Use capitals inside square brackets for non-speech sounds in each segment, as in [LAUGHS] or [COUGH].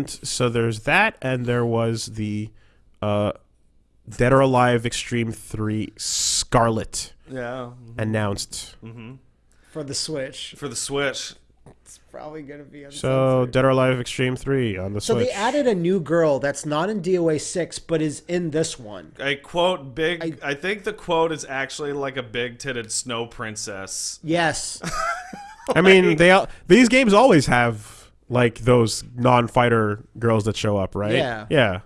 and so there's that, and there was the uh, Dead or Alive Xtreme Three Scarlet Yeah. announced. for the Switch. For the Switch. It's probably gonna be uncensored. So Dead or Alive Xtreme Three on the So Switch. they added a new girl that's not in DOA six, but is in this one. I quote big I, think the quote is actually like a big titted snow princess. Yes, [LAUGHS] I mean, they al- these games always have like those non-fighter girls that show up, right? Yeah. Yeah.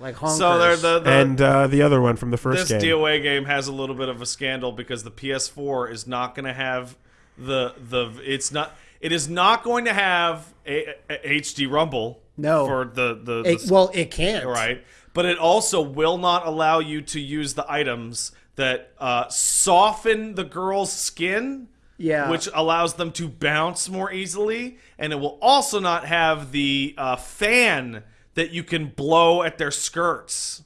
like honkers. So they're the, the and uh, the other one from the first this game. DOA game has a little bit of a scandal because the PS4 is not going to have the the it's not it is not going to have a, a- HD Rumble. No. for the the, It- well, it can't. right, but it also will not allow you to use the items that uh, soften the girl's skin. Yeah. Which allows them to bounce more easily, and it will also not have the uh, fan that you can blow at their skirts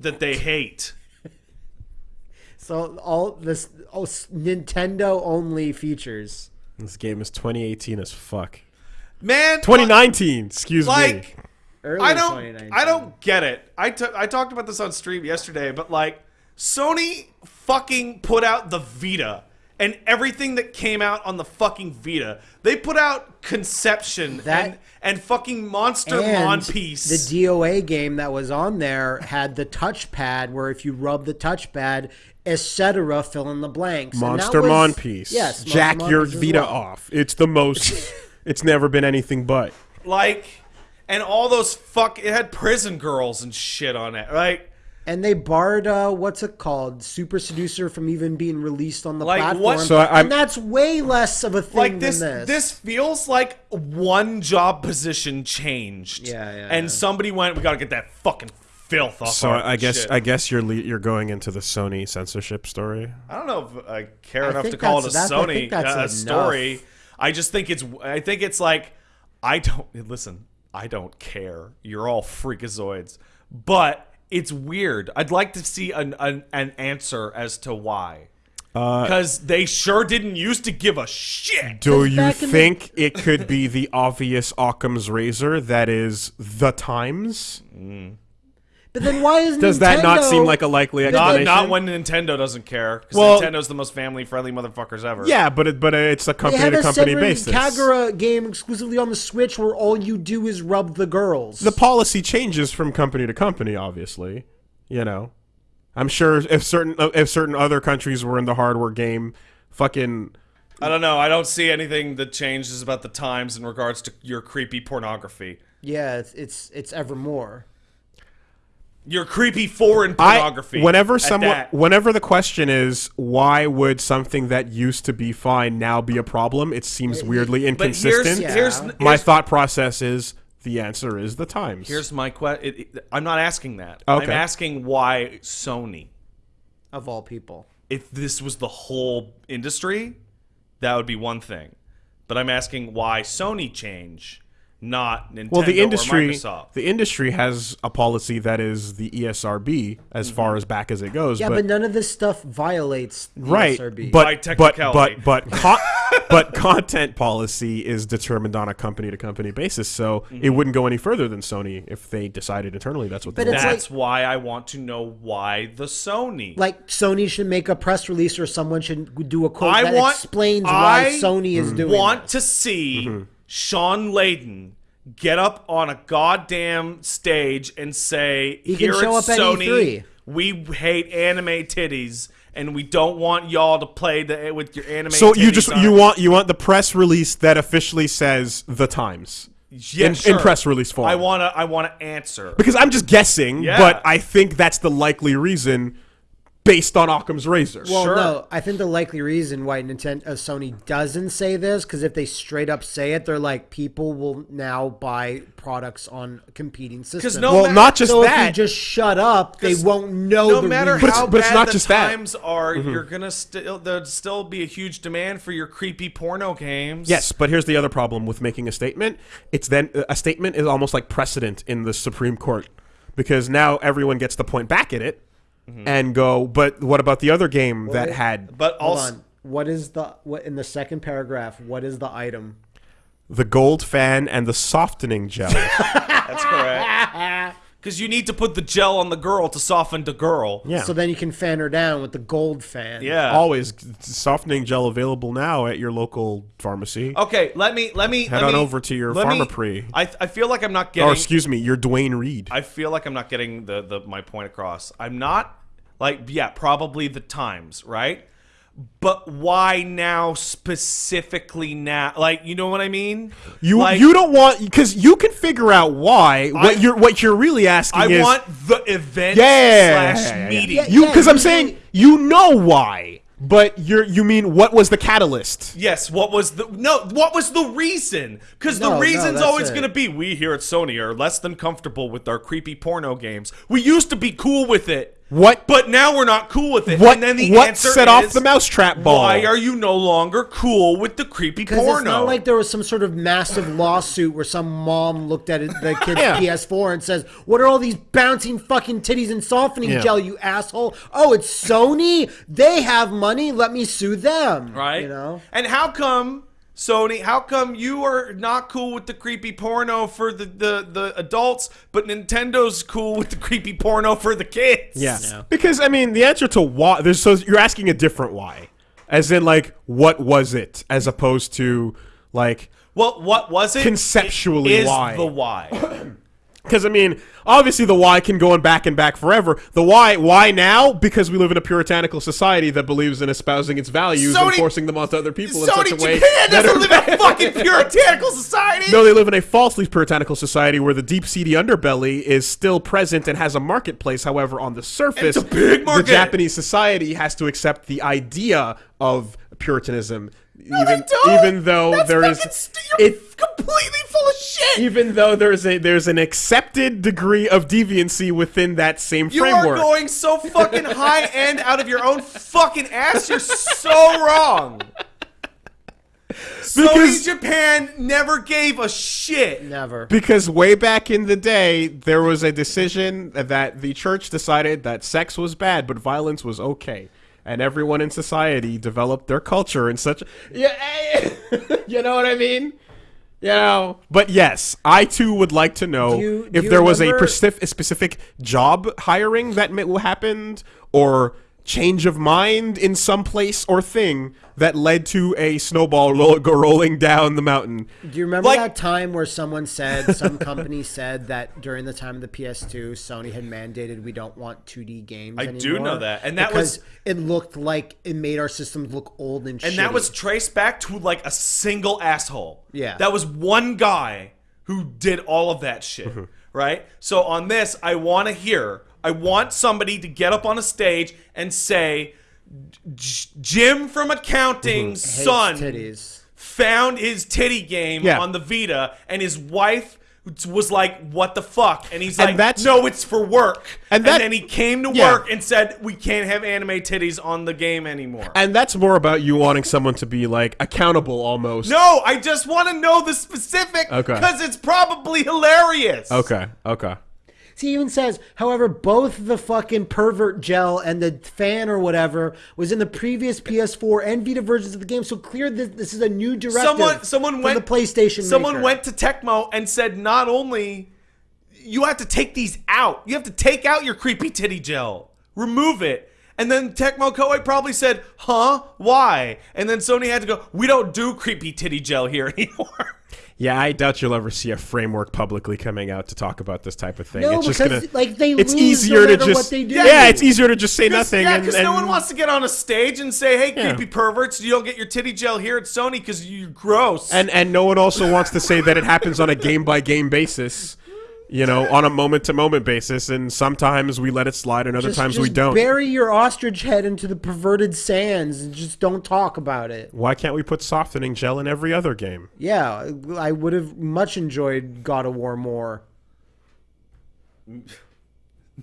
that they hate. [LAUGHS] So all this oh, Nintendo only features. This game is 2018 as fuck. Man, 2019, excuse me. like Early I don't I don't get it. I t- I talked about this on stream yesterday, but like Sony fucking put out the Vita and everything that came out on the fucking Vita. They put out Conception That- and and fucking Monster And Monpiece. the DOA game that was on there had the touchpad where if you rub the touchpad, etc., fill in the blanks. Monster was- Monpiece. Yes, Monster Jack Mon your Vita well. off. It's the most. [LAUGHS] it's never been anything but. like and all those fuck it had prison girls and shit on it. Like And they barred uh, what's it called, Super Seducer, from even being released on the Like, platform. what- So I- and that's way less of a thing like this, than this. this feels like one job position changed. Yeah, yeah, And yeah. somebody went, "We gotta get that fucking filth off." So our I guess shit." I guess you're le- you're going into the Sony censorship story. I don't know if I care I enough to call it a that's- that- I Sony think that's uh, story. I just think it's. I think it's like I don't listen. I don't care. You're all freakazoids, but it's weird. I'd like to see an an, an answer as to why. Uh, Because they sure didn't used to give a shit. Do you back the- think it could be the obvious Occam's razor that is the times? But then why is Does that not seem like a likely But Not, not when Nintendo doesn't care. Because Well- Nintendo's the most family friendly motherfuckers ever. Yeah, but it, but it's a company have to a company Senran basis. Kagura game exclusively on the Switch where all you do is rub the girls. the policy changes from company to company. Obviously, you know. I'm sure if certain if certain other countries were in the hardware game, fucking I don't know. I don't see anything that changes about the times in regards to your creepy pornography. yeah, it's it's, it's evermore. Your creepy foreign I pornography. whenever someone that. whenever the question is why would something that used to be fine now be a problem, it seems weirdly inconsistent. here's, here's, Yeah. My here's, thought process is the answer is the times. here's my question. I'm not asking that. Okay. I'm asking why Sony. Of all people. If this was the whole industry, that would be one thing. But I'm asking why Sony change, not Nintendo well, the or industry Microsoft. the industry has a policy that is the ESRB as Mm-hmm. far as back as it goes. Yeah, but, none of this stuff violates the right, ESRB. but By but technicality. but but con- [LAUGHS] but content policy is determined on a company to company basis. So Mm-hmm. it wouldn't go any further than Sony if they decided internally that's what But they it's want. That's why I want to know why the Sony. like Sony should make a press release or someone should do a quote I that want- explains I why Sony is doing I want this. to see Mm-hmm. Shawn Layden get up on a goddamn stage and say, He "Here show at up at Sony, E3. we hate anime titties, and we don't want y'all to play the, with your anime." so you just on you want you want the press release that officially says the times Yeah, in, sure. in press release form. I want to. I want to answer. because I'm just guessing, Yeah. but I think that's the likely reason based on Occam's razor. Well, Sure. no, I think the likely reason why Nintendo uh, Sony doesn't say this because if they straight up say it, they're like people will now buy products on competing systems. no well, matter- not just so if you that. just shut up, they won't know. no the matter reason. it's- how but it's bad not the just that. times are, you're gonna still there'd still be a huge demand for your creepy porno games. Yes, but here's the other problem with making a statement. It's then a statement is almost like precedent in the Supreme Court because now everyone gets to point back at it Mm-hmm. and go, but what about the other game that it- had but Hold also on. What is the what in the second paragraph? What is the item? the gold fan, and the softening gel. [LAUGHS] That's correct. [LAUGHS] Because you need to put the gel on the girl to soften the girl. Yeah. So then you can fan her down with the gold fan. Yeah. Always softening gel available now at your local pharmacy. Okay, let me let me Head let on me- over to your let me- Pharmaprix. I I feel like I'm not getting. or excuse me, your Duane Reade. I feel like I'm not getting the, the my point across. I'm not like yeah, probably the times, right? But why now specifically now? Like, you know what I mean? You like, you don't want because you can figure out why. What I- you're what you're really asking I is want the event yeah, slash yeah, yeah, yeah. meeting. Yeah, you because I'm saying you know why, but you're you mean what was the catalyst? Yes, what was the no? What was the reason? Because No, the reason's that's always going to be we here at Sony are less than comfortable with our creepy porno games. We used to be cool with it. What But now we're not cool with it. what and then the what answer set off is, the mousetrap ball? Why are you no longer cool with the creepy Because porno? it's not like there was some sort of massive lawsuit where some mom looked at it, the kid's [LAUGHS] Yeah. PS4 and says, "What are all these bouncing fucking titties and softening Yeah. gel, you asshole? Oh, it's Sony. They have money. Let me sue them." right? You know. And how come Sony? How come you are not cool with the creepy porno for the the, the adults, but Nintendo's cool with the creepy porno for the kids? Yeah. Because I mean, the answer to why there's so you're asking a different why, as in like what was it, as opposed to like Well, what was it? Conceptually, Is why? the why? [CLEARS THROAT] because I mean, obviously the why can go on back and back forever. The why why now because we live in a puritanical society that believes in espousing its values and Sony- forcing them onto other people in such a way. Japan doesn't live in a [LAUGHS] fucking puritanical society. No, they live in a falsely puritanical society where the deep seedy underbelly is still present and has a marketplace. However, on the surface, It's a big market. the Japanese society has to accept the idea of Puritanism, they even don't. even though That's there is fucking it. completely full of shit. Even though there's a there's an accepted degree of deviancy within that same You framework. are going so fucking high end out of your own fucking ass. You're so wrong. Sony Japan never gave a shit. Never. Because way back in the day, there was a decision that the church decided that sex was bad, but violence was okay. And everyone in society developed their culture in such. Yeah, [LAUGHS] you know what I mean? You know? But yes, I too would like to know Do you- do if there was a, remember- specific, a specific job hiring that happened or change of mind in some place or thing that led to a snowball [LAUGHS] ro- go rolling down the mountain. Do you remember Like- that time where someone said, some company said that during the time of the PS2, Sony had mandated we don't want 2D games I anymore? do know that, and that because was- it looked like it made our systems look old and And shitty. that was traced back to like a single asshole. Yeah. That was one guy who did all of that shit. [LAUGHS] Right? So on this, I want to hear, I want somebody to get up on a stage and say, "J- Jim from accounting's mm-hmm. Hates son titties. found his titty game Yeah. on the Vita, and his wife was like, "What the fuck?" And he's And like, that's- "No, it's for work." And And, then he came to Yeah. work and said, "We can't have anime titties on the game anymore." And that's more about you wanting someone to be like accountable almost. no, I just want to know the specific Okay. because it's probably hilarious. Okay. Okay. See, he even says, however, both the fucking pervert gel and the fan or whatever was in the previous PS4 and Vita versions of the game. So clear that this is a new directive. Someone, someone went. the PlayStation. Someone maker. went to Tecmo and said, not only you have to take these out, you have to take out your creepy titty gel, remove it. And then Tecmo Koei probably said, "Huh? Why?" And then Sony had to go, "We don't do creepy titty gel here [LAUGHS] anymore." Yeah, I doubt you'll ever see a framework publicly coming out to talk about this type of thing. No, it's just because, gonna, like, they it's lose easier no to just what they do. yeah, it's easier to just say nothing. yeah, because no one wants to get on a stage and say, "Hey, Yeah. creepy perverts, you don't get your titty gel here at Sony because you're gross." and and no one also wants to say that it happens on a game by game basis. You know, on a moment to moment basis, and sometimes we let it slide, and other Just- times we don't. Bury your ostrich head into the perverted sands and just don't talk about it. Why can't we put softening gel in every other game? Yeah, I would have much enjoyed God of War more. [LAUGHS]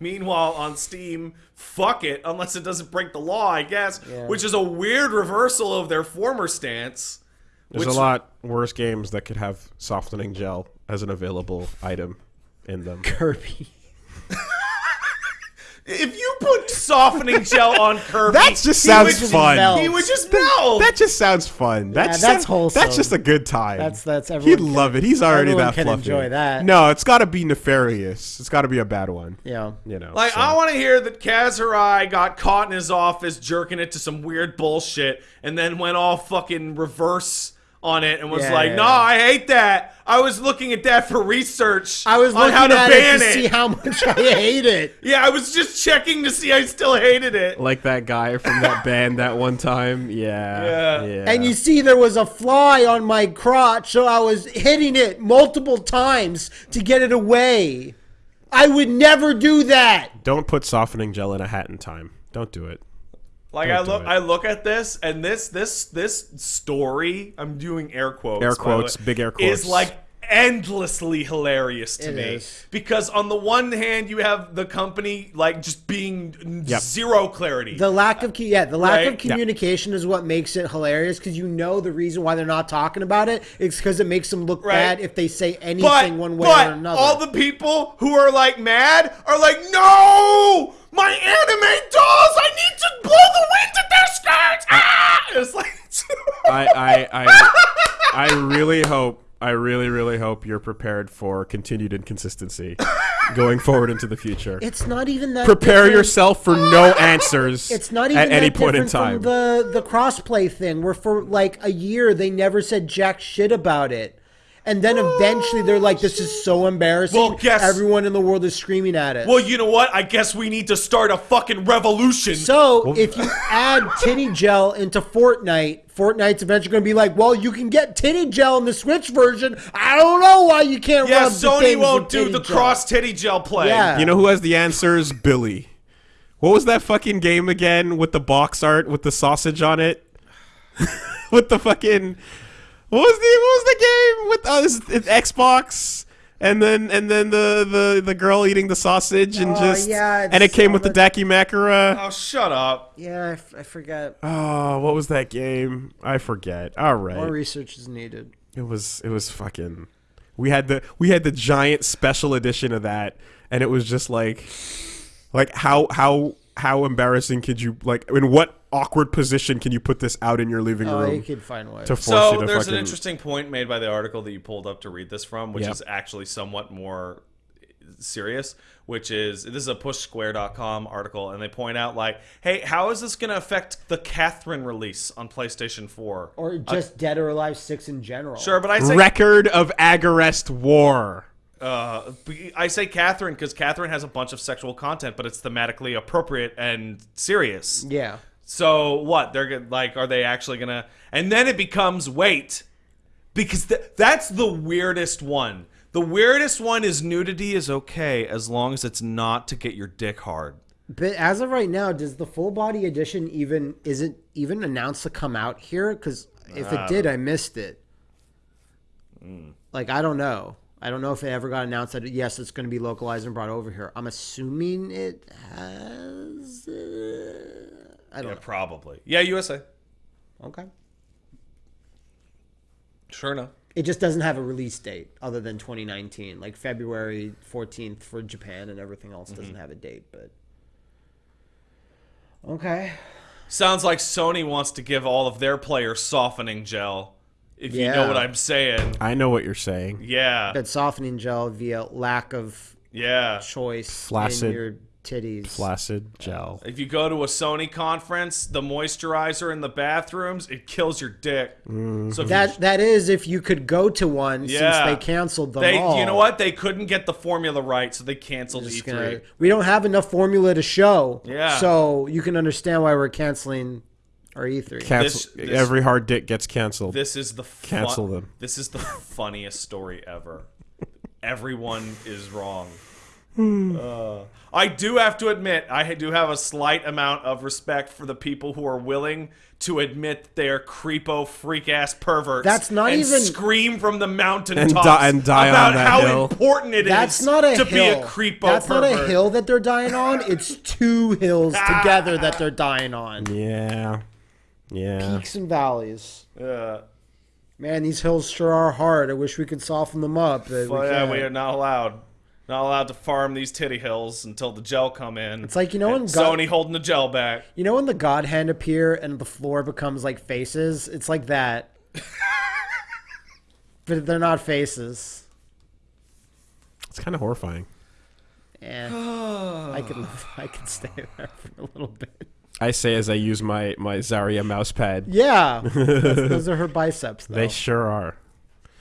Meanwhile, on Steam, fuck it, unless it doesn't break the law, I guess, Yeah. which is a weird reversal of their former stance. There's Which- a lot worse games that could have softening gel as an available item in them. [LAUGHS] Kirby. If you put softening gel on [LAUGHS] Kirby, That just he sounds would- fun. melt. He would just melt. That just sounds fun. That's that's some- wholesome. That's just a good time. That's- that's He'd everyone can- love it. He's already everyone that can fluffy. enjoy that. No, it's got to be nefarious. It's got to be a bad one. Yeah. You know. Like so. I want to hear that Kaz Hirai got caught in his office jerking it to some weird bullshit, and then went all fucking reverse on it and was Yeah, like, yeah, "No, yeah. I hate that. I was looking at that for research. I was on looking how to at ban it to see how much I [LAUGHS] hate it. yeah, I was just checking to see I still hated it. like that guy from that band that one time. Yeah. Yeah. Yeah. And you see, there was a fly on my crotch, so I was hitting it multiple times to get it away. I would never do that. don't put softening gel in a hat in time. Don't do it. Like Don't I look. I look at this, and this, this, this story. I'm doing air quotes. Air quotes, way, big air quotes. Is like endlessly hilarious to It me is. because on the one hand you have the company like just being Yep. zero clarity. The lack of yeah, the lack Right. of communication is what makes it hilarious because you know the reason why they're not talking about it. it is because it makes them look Right. bad if they say anything but one way but or another. all the people who are like mad are like, no, my anime dolls, I need to blow the wind at their skirts. Ah! It's like. [LAUGHS] I, I, I, I really hope, I really, really hope you're prepared for continued inconsistency going forward into the future. it's not even that. Prepare different. yourself for no answers [LAUGHS] It's not even at any point in time. the the crossplay thing, where for like a year they never said jack shit about it, and then eventually they're like, "This is so embarrassing." Well, guess- everyone in the world is screaming at it. well, you know what? I guess we need to start a fucking revolution. So if you add titty gel into Fortnite, Fortnite's eventually going to be like, well, you can get titty gel in the Switch version. I don't know why you can't yeah, rub the Sony won't do the gel. cross titty gel play. Yeah. you know who has the answers? Billy. What was that fucking game again with the box art with the sausage on it? [LAUGHS] with the fucking what was the what was the game with uh, this- it's Xbox and then and then the the the girl eating the sausage and Oh, just yeah, and it came with the the- Dakimakura. Oh, shut up. Yeah, I, f- I forget. Oh, what was that game? I forget. All right. More research is needed. It was it was fucking. We had the we had the giant special edition of that, and it was just like, like how how how embarrassing could you like? In what awkward position can you put this out in your living room? Oh, you could find ways. to force So you to there's fucking? an interesting point made by the article that you pulled up to read this from, which Yep. is actually somewhat more serious. Which is this is a PushSquare.com article, and they point out like, hey, how is this going to affect the Catherine release on PlayStation 4? or uh, just Dead or Alive 6 in general. Sure, but I say Record of Agarest War. Uh, I say Catherine because Catherine has a bunch of sexual content, but it's thematically appropriate and serious. Yeah. So what? They're like, are they actually gonna? And then it becomes wait, because th- that's the weirdest one. The weirdest one is nudity is okay as long as it's not to get your dick hard. But as of right now, does the full body edition even is it even announced to come out here? Because if it did, I missed it. Like I don't know. I don't know if it ever got announced that yes, it's going to be localized and brought over here. I'm assuming it has. Uh, I don't Yeah, probably. Yeah, USA. Okay. Sure enough. It just doesn't have a release date other than 2019, like February 14th for Japan, and everything else doesn't have a date. But okay. Sounds like Sony wants to give all of their players softening gel. If you know what I'm saying. I know what you're saying. Yeah. But softening gel via lack of Yeah. choice Flaccid. in your titties. Flaccid gel. If you go to a Sony conference, the moisturizer in the bathrooms, it kills your dick. Mm. So if That that is if you could go to one Yeah. since they canceled them They, all. you know what? They couldn't get the formula right, so they canceled E Just E3. gonna- we don't have enough formula to show. Yeah. So you can understand why we're canceling our E E3. Cancel. This- this- Every hard dick gets canceled. This is the fu- Cancel them. This is the funniest story ever. Everyone is wrong. Uh, I do have to admit, I do have a slight amount of respect for the people who are willing to admit they're creepo freak ass perverts. That's not and even- scream from the mountain And tops die- and die about on that how hill. important it is That's not a to hill. be a creepo That's not a hill that they're dying on. It's two hills [LAUGHS] together that they're dying on. yeah. Yeah. Peaks and valleys. Uh, Man, these hills sure are hard. I wish we could soften them up. But well, we yeah, we are not allowed. Not allowed to farm these titty hills until the gel come in. It's like, you know And when God- Sony holding the gel back. You know when the God hand appear and the floor becomes like faces? It's like that. [LAUGHS] but they're not faces. It's kind of horrifying. Yeah, [SIGHS] I could live, I could stay there for a little bit. I say as I use my my Zarya mouse pad. Yeah, [LAUGHS] those are her biceps. Though. They sure are.